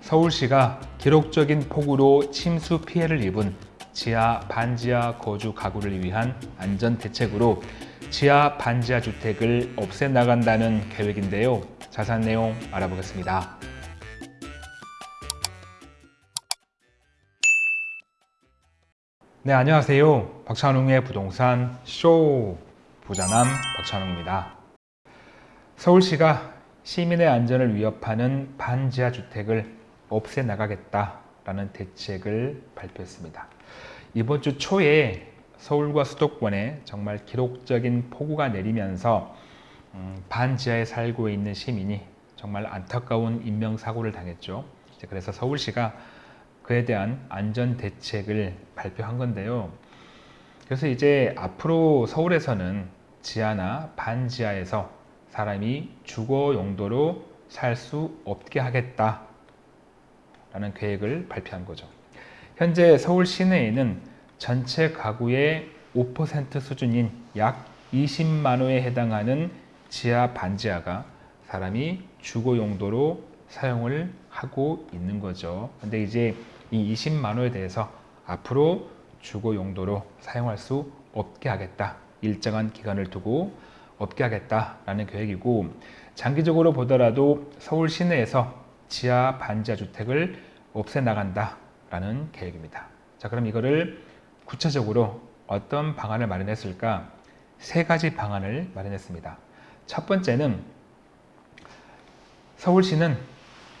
서울시가 기록적인 폭우로 침수 피해를 입은 지하 반지하 거주 가구를 위한 안전 대책으로 지하 반지하 주택을 없애 나간다는 계획인데요. 자세한 내용 알아보겠습니다. 네, 안녕하세요. 박찬웅의 부동산 쇼 부자남 박찬웅입니다. 서울시가 시민의 안전을 위협하는 반지하 주택을 없애 나가겠다라는 대책을 발표했습니다. 이번 주 초에 서울과 수도권에 정말 기록적인 폭우가 내리면서 음, 반지하에 살고 있는 시민이 정말 안타까운 인명사고를 당했죠. 그래서 서울시가 그에 대한 안전 대책을 발표한 건데요. 그래서 이제 앞으로 서울에서는 지하나 반지하에서 사람이 주거 용도로 살 수 없게 하겠다 라는 계획을 발표한 거죠. 현재 서울 시내에는 전체 가구의 5% 수준인 약 20만 호에 해당하는 지하 반지하가 사람이 주거 용도로 사용을 하고 있는 거죠. 근데 이제 이 20만 호에 대해서 앞으로 주거 용도로 사용할 수 없게 하겠다. 일정한 기간을 두고 없게 하겠다라는 계획이고 장기적으로 보더라도 서울 시내에서 지하 반지하 주택을 없애 나간다라는 계획입니다. 자, 그럼 이거를 구체적으로 어떤 방안을 마련했을까? 세 가지 방안을 마련했습니다. 첫 번째는 서울시는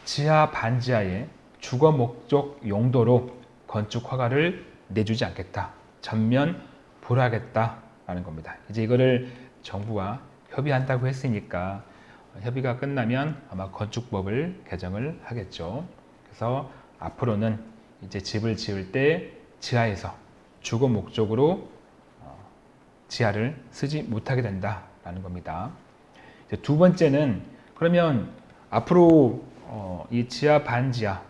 지하 반지하에 주거 목적 용도로 건축 허가를 내주지 않겠다. 전면 불하겠다라는 겁니다. 이제 이거를 정부와 협의한다고 했으니까 협의가 끝나면 아마 건축법을 개정을 하겠죠. 그래서 앞으로는 이제 집을 지을 때 지하에서 주거 목적으로 어, 지하를 쓰지 못하게 된다라는 겁니다. 두 번째는 그러면 앞으로 어, 이 지하 반지하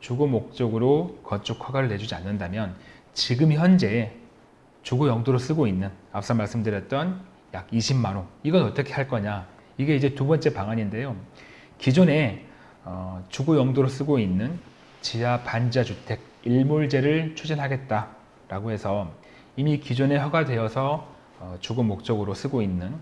주거 목적으로 건축 허가를 내주지 않는다면 지금 현재 주거 용도로 쓰고 있는 앞서 말씀드렸던 약 20만 호 이건 어떻게 할 거냐 이게 이제 두 번째 방안인데요 기존에 어, 주거 용도로 쓰고 있는 지하 반지하 주택 일몰제를 추진하겠다라고 해서 이미 기존에 허가되어서 어, 주거 목적으로 쓰고 있는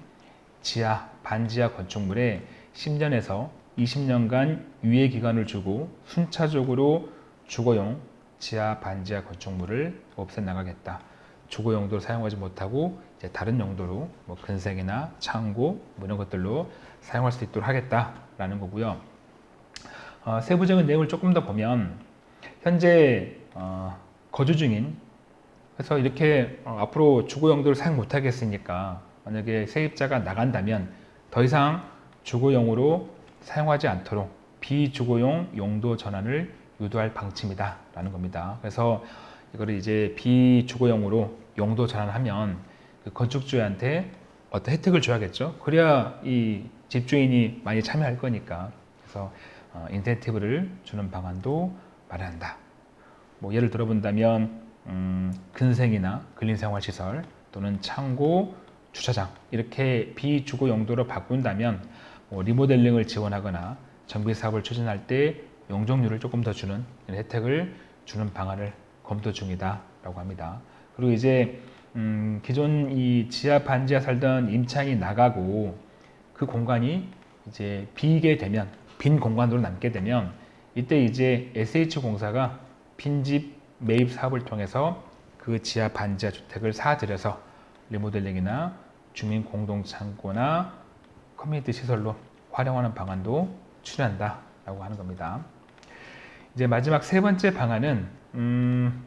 지하 반지하 건축물에 10년에서 20년간 유예 기간을 주고 순차적으로 주거용 지하 반지하 건축물을 없애 나가겠다. 주거 용도로 사용하지 못하고 이제 다른 용도로 뭐 근생이나 창고 뭐 이런 것들로 사용할 수 있도록 하겠다라는 거고요. 어, 세부적인 내용을 조금 더 보면 현재 어, 거주 중인 그래서 이렇게 어, 앞으로 주거 용도를 사용 못하겠으니까 만약에 세입자가 나간다면 더 이상 주거용으로 사용하지 않도록 비주거용 용도 전환을 유도할 방침이다 라는 겁니다. 그래서 이거를 이제 비주거용으로 용도 전환하면 그 건축주한테 어떤 혜택을 줘야겠죠? 그래야 이 집주인이 많이 참여할 거니까. 그래서 어, 인센티브를 주는 방안도 마련한다. 뭐 예를 들어본다면 음, 근생이나 근린생활시설 또는 창고, 주차장 이렇게 비주거 용도로 바꾼다면 뭐 리모델링을 지원하거나 정비 사업을 추진할 때 용적률을 조금 더 주는 혜택을 주는 방안을 검토 중이다 라고 합니다. 그리고 이제 음, 기존 이 지하 반지하 살던 임차인이 나가고 그 공간이 이제 비게 되면 빈 공간으로 남게 되면 이때 이제 SH공사가 빈집 매입 사업을 통해서 그 지하 반지하 주택을 사들여서 리모델링이나 주민 공동 창고나 커뮤니티 시설로 활용하는 방안도 추진한다 라고 하는 겁니다. 이제 마지막 세 번째 방안은 음,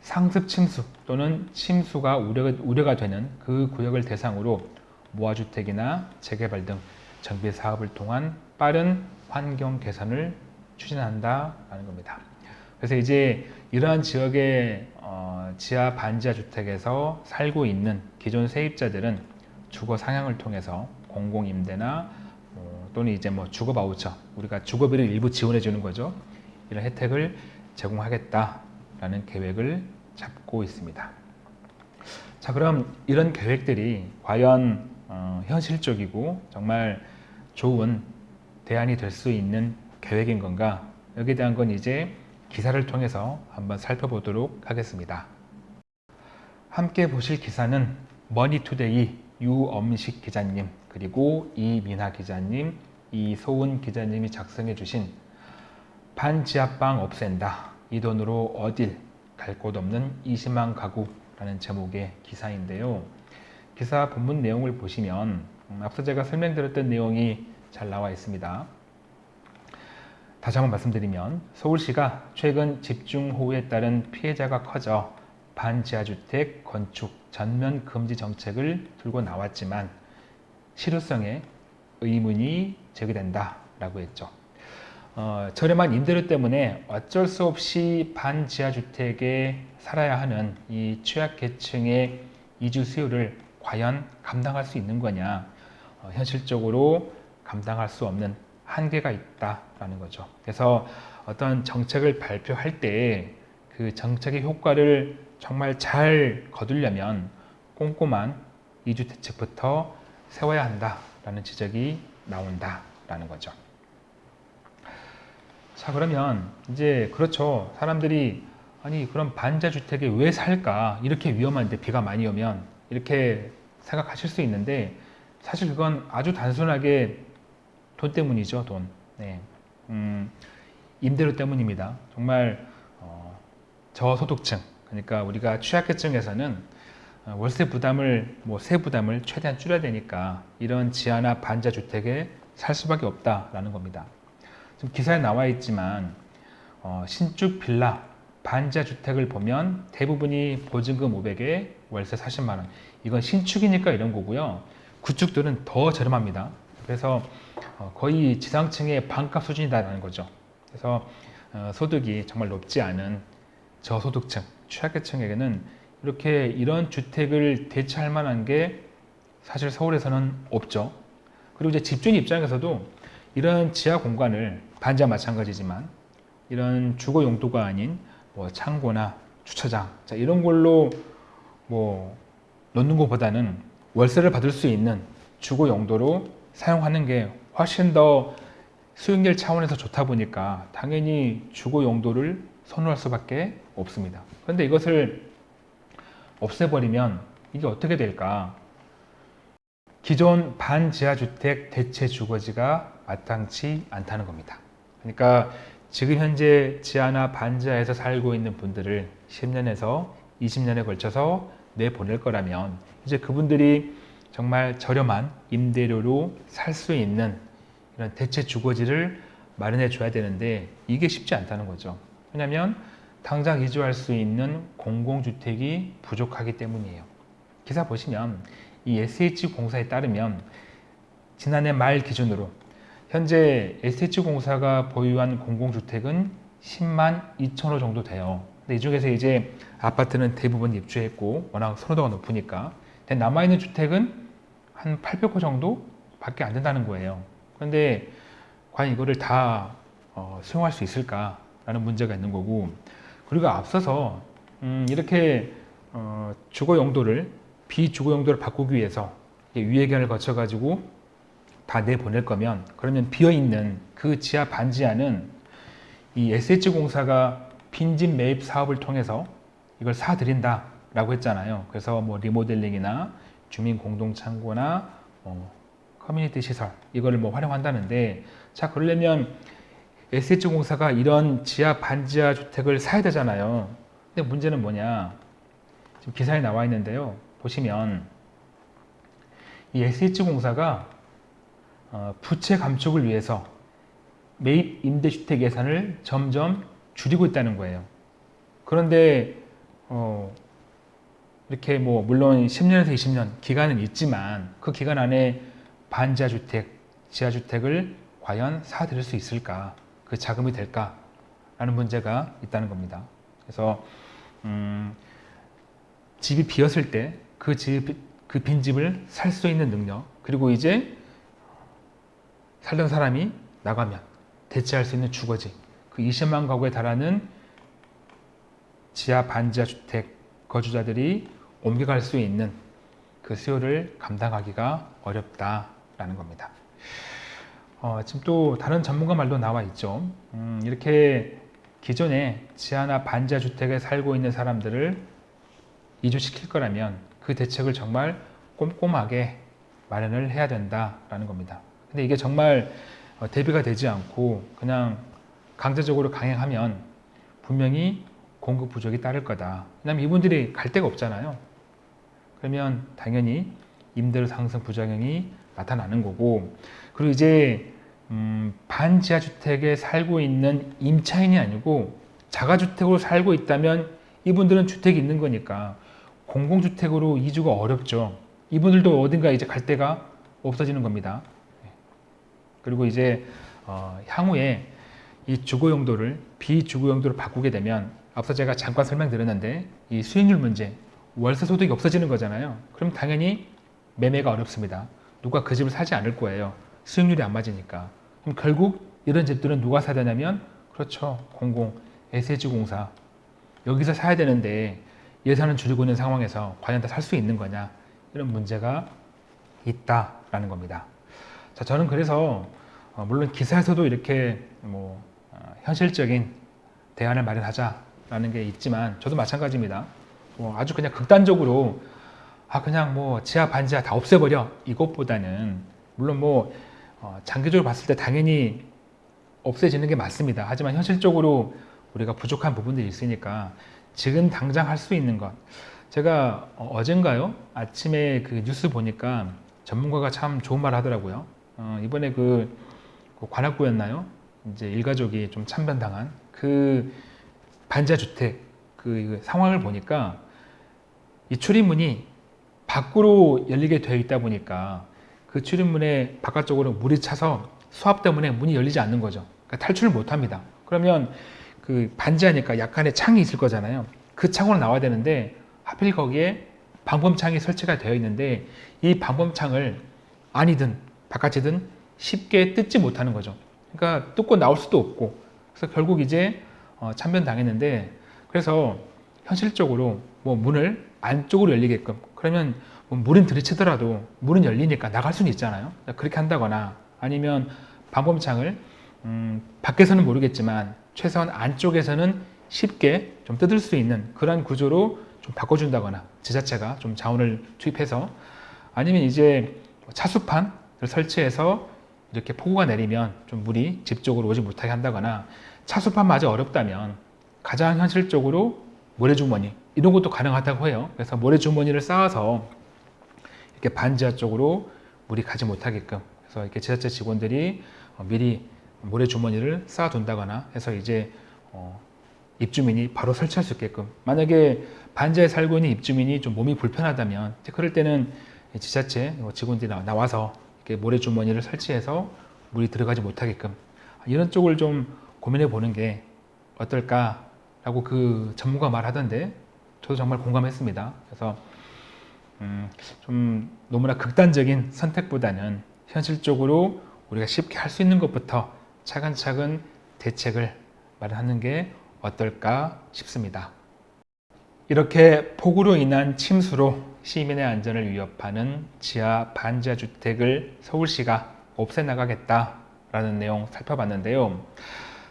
상습 침수 또는 침수가 우려가, 우려가 되는 그 구역을 대상으로 모아주택이나 재개발 등 정비 사업을 통한 빠른 환경 개선을 추진한다라는 겁니다. 그래서 이제 이러한 지역의 어, 지하 반지하 주택에서 살고 있는 기존 세입자들은 주거 상향을 통해서 공공임대나 어, 또는 이제 뭐 주거 바우처 우리가 주거비를 일부 지원해 주는 거죠. 이런 혜택을 제공하겠다라는 계획을 잡고 있습니다. 자 그럼 이런 계획들이 과연 어, 현실적이고 정말 좋은 대안이 될 수 있는 계획인 건가 여기에 대한 건 이제 기사를 통해서 한번 살펴보도록 하겠습니다. 함께 보실 기사는 머니투데이 유엄식 기자님 그리고 이민하 기자님 이소은 기자님이 작성해 주신 반지하방 없앤다 이 돈으로 어딜 갈 곳 없는 20만 가구라는 제목의 기사인데요. 기사 본문 내용을 보시면 음, 앞서 제가 설명드렸던 내용이 잘 나와 있습니다. 다시 한번 말씀드리면 서울시가 최근 집중호우에 따른 피해자가 커져 반지하주택 건축 전면 금지 정책을 들고 나왔지만 실효성에 의문이 제기된다 라고 했죠. 어, 저렴한 임대료 때문에 어쩔 수 없이 반지하주택에 살아야 하는 이 취약계층의 이주 수요를 과연 감당할 수 있는 거냐 어, 현실적으로 감당할 수 없는 한계가 있다라는 거죠. 그래서 어떤 정책을 발표할 때 그 정책의 효과를 정말 잘 거두려면 꼼꼼한 이주 대책부터 세워야 한다라는 지적이 나온다라는 거죠. 자 그러면 이제 그렇죠. 사람들이 아니 그럼 반자 주택에 왜 살까? 이렇게 위험한데 비가 많이 오면 이렇게 생각하실 수 있는데 사실 그건 아주 단순하게 돈 때문이죠. 돈. 네. 음, 임대료 때문입니다. 정말 어, 저소득층 그러니까 우리가 취약계층에서는 어, 월세 부담을 뭐 세 부담을 최대한 줄여야 되니까 이런 지하나 반자 주택에 살 수밖에 없다라는 겁니다. 지금 기사에 나와 있지만 어, 신축 빌라 반자 주택을 보면 대부분이 보증금 500에 월세 40만 원. 이건 신축이니까 이런 거고요. 구축들은 더 저렴합니다. 그래서 어, 거의 지상층의 반값 수준이다라는 거죠. 그래서 어, 소득이 정말 높지 않은 저소득층, 취약계층에게는 이렇게 이런 주택을 대체할 만한 게 사실 서울에서는 없죠. 그리고 이제 집주인 입장에서도 이런 지하 공간을 반지하 마찬가지지만 이런 주거 용도가 아닌 뭐 창고나 주차장 자 이런 걸로 뭐 놓는 것보다는 월세를 받을 수 있는 주거 용도로 사용하는 게 훨씬 더 수익률 차원에서 좋다 보니까 당연히 주거 용도를 선호할 수밖에 없습니다. 그런데 이것을 없애버리면 이게 어떻게 될까? 기존 반지하주택 대체 주거지가 마땅치 않다는 겁니다. 그러니까 지금 현재 지하나 반지하에서 살고 있는 분들을 10년에서 20년에 걸쳐서 내보낼 거라면 이제 그분들이 정말 저렴한 임대료로 살 수 있는 이런 대체 주거지를 마련해 줘야 되는데 이게 쉽지 않다는 거죠. 왜냐하면 당장 이주할 수 있는 공공주택이 부족하기 때문이에요. 기사 보시면 이 SH공사에 따르면 지난해 말 기준으로 현재 SH공사가 보유한 공공주택은 10만 2천 호 정도 돼요. 근데 이 중에서 이제 아파트는 대부분 입주했고 워낙 선호도가 높으니까 남아있는 주택은 한 800호 정도 밖에 안 된다는 거예요. 그런데 과연 이거를 다 어, 수용할 수 있을까라는 문제가 있는 거고 그리고 앞서서 음, 이렇게 어, 주거 용도를 비주거 용도를 바꾸기 위해서 위예견을 거쳐 가지고 다 내보낼 거면 그러면 비어있는 그 지하 반지 하는 이 SH공사가 빈집 매입 사업을 통해서 이걸 사드린다 라고 했잖아요 그래서 뭐 리모델링이나 주민 공동 창고나 어, 커뮤니티 시설 이거를 뭐 활용한다는데 자 그러려면 SH공사가 이런 지하 반지하 주택을 사야 되잖아요. 근데 문제는 뭐냐? 지금 기사에 나와 있는데요. 보시면 이 SH공사가 어, 부채 감축을 위해서 매입 임대주택 예산을 점점 줄이고 있다는 거예요. 그런데 어, 이렇게 뭐 물론 10년에서 20년 기간은 있지만 그 기간 안에 반지하주택, 지하주택을 과연 사들일 수 있을까? 그 자금이 될까 라는 문제가 있다는 겁니다. 그래서 음, 집이 비었을 때 그 집, 그 빈집을 살 수 있는 능력 그리고 이제 살던 사람이 나가면 대체할 수 있는 주거지 그 20만 가구에 달하는 지하 반지하 주택 거주자들이 옮겨갈 수 있는 그 수요를 감당하기가 어렵다라는 겁니다. 어, 지금 또 다른 전문가 말도 나와 있죠. 음, 이렇게 기존에 지하나 반지하 주택에 살고 있는 사람들을 이주시킬 거라면 그 대책을 정말 꼼꼼하게 마련을 해야 된다라는 겁니다. 근데 이게 정말 어, 대비가 되지 않고 그냥 강제적으로 강행하면 분명히 공급 부족이 따를 거다. 왜냐하면 이분들이 갈 데가 없잖아요. 그러면 당연히 임대료 상승 부작용이 나타나는 거고 그리고 이제 음, 반지하 주택에 살고 있는 임차인이 아니고 자가주택으로 살고 있다면 이분들은 주택이 있는 거니까 공공주택으로 이주가 어렵죠. 이분들도 어딘가 이제 갈 데가 없어지는 겁니다. 그리고 이제 어, 향후에 이 주거 용도를 비주거 용도로 바꾸게 되면 앞서 제가 잠깐 설명드렸는데 이 수익률 문제 월세 소득이 없어지는 거잖아요. 그럼 당연히 매매가 어렵습니다. 누가 그 집을 사지 않을 거예요. 수익률이 안 맞으니까. 그럼 결국 이런 집들은 누가 사야 되냐면 그렇죠. 공공 SH공사 여기서 사야 되는데 예산을 줄이고 있는 상황에서 과연 다 살 수 있는 거냐 이런 문제가 있다라는 겁니다. 자, 저는 그래서 어, 물론 기사에서도 이렇게 뭐 어, 현실적인 대안을 마련하자라는 게 있지만 저도 마찬가지입니다. 뭐 아주 그냥 극단적으로 아 그냥 뭐 지하 반지하 다 없애버려 이것보다는 물론 뭐 어, 장기적으로 봤을 때 당연히 없애지는 게 맞습니다. 하지만 현실적으로 우리가 부족한 부분들이 있으니까 지금 당장 할 수 있는 것 제가 어, 어젠가요 아침에 그 뉴스 보니까 전문가가 참 좋은 말 하더라고요. 어, 이번에 그, 그 관악구였나요? 이제 일가족이 좀 참변당한 그 반지하 주택 그 상황을 보니까 이 출입문이 밖으로 열리게 되어 있다 보니까 그 출입문에 바깥쪽으로 물이 차서 수압 때문에 문이 열리지 않는 거죠. 그러니까 탈출을 못 합니다. 그러면 그 반지하니까 약간의 창이 있을 거잖아요. 그 창으로 나와야 되는데 하필 거기에 방범창이 설치가 되어 있는데 이 방범창을 안이든 바깥이든 쉽게 뜯지 못하는 거죠. 그러니까 뜯고 나올 수도 없고 그래서 결국 이제 어, 참변당했는데 그래서 현실적으로 뭐 문을 안쪽으로 열리게끔 그러면 뭐 물은 들이치더라도 문은 열리니까 나갈 수는 있잖아요. 그렇게 한다거나 아니면 방범창을 음, 밖에서는 모르겠지만 최소한 안쪽에서는 쉽게 좀 뜯을 수 있는 그런 구조로 좀 바꿔준다거나 지자체가 좀 자원을 투입해서 아니면 이제 차수판을 설치해서 이렇게 폭우가 내리면 좀 물이 집 쪽으로 오지 못하게 한다거나 차수판마저 어렵다면 가장 현실적으로 모래주머니 이런 것도 가능하다고 해요. 그래서 모래주머니를 쌓아서 이렇게 반지하 쪽으로 물이 가지 못하게끔 그래서 이렇게 지자체 직원들이 어, 미리 모래주머니를 쌓아둔다거나 해서 이제 어, 입주민이 바로 설치할 수 있게끔 만약에 반지하에 살고 있는 입주민이 좀 몸이 불편하다면 그럴 때는 지자체 직원들이 나와서 모래주머니를 설치해서 물이 들어가지 못하게끔 이런 쪽을 좀 고민해 보는 게 어떨까 라고 그 전문가 말하던데 저도 정말 공감했습니다. 그래서 음, 좀 너무나 극단적인 선택보다는 현실적으로 우리가 쉽게 할 수 있는 것부터 차근차근 대책을 마련하는 게 어떨까 싶습니다. 이렇게 폭우로 인한 침수로 시민의 안전을 위협하는 지하 반지하 주택을 서울시가 없애나가겠다라는 내용 살펴봤는데요.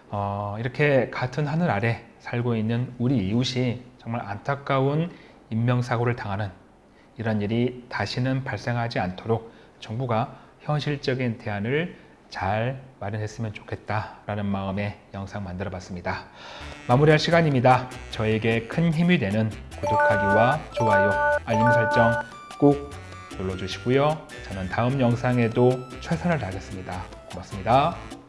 어, 이렇게 같은 하늘 아래 살고 있는 우리 이웃이 정말 안타까운 인명사고를 당하는 이런 일이 다시는 발생하지 않도록 정부가 현실적인 대안을 잘 마련했으면 좋겠다라는 마음에 영상 만들어 봤습니다. 마무리할 시간입니다. 저에게 큰 힘이 되는 구독하기와 좋아요, 알림 설정 꼭 눌러주시고요. 저는 다음 영상에도 최선을 다하겠습니다. 고맙습니다.